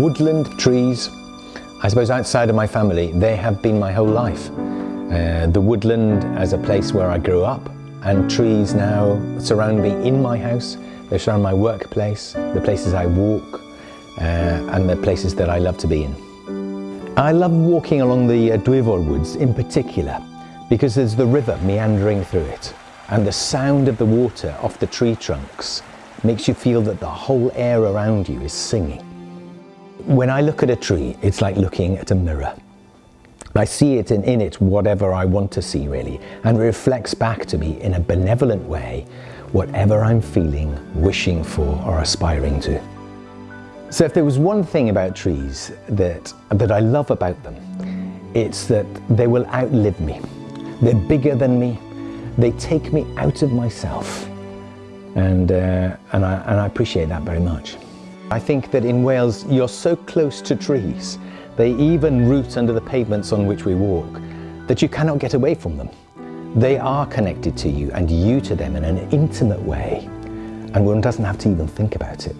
woodland, trees, I suppose outside of my family, they have been my whole life. Uh, the woodland as a place where I grew up and trees now surround me in my house. They surround my workplace, the places I walk uh, and the places that I love to be in. I love walking along the uh, Woods in particular because there's the river meandering through it and the sound of the water off the tree trunks makes you feel that the whole air around you is singing. When I look at a tree, it's like looking at a mirror. I see it in, in it whatever I want to see really and reflects back to me in a benevolent way whatever I'm feeling, wishing for or aspiring to. So if there was one thing about trees that, that I love about them, it's that they will outlive me. They're bigger than me. They take me out of myself. And, uh, and, I, and I appreciate that very much. I think that in Wales, you're so close to trees. They even root under the pavements on which we walk, that you cannot get away from them. They are connected to you and you to them in an intimate way, and one doesn't have to even think about it.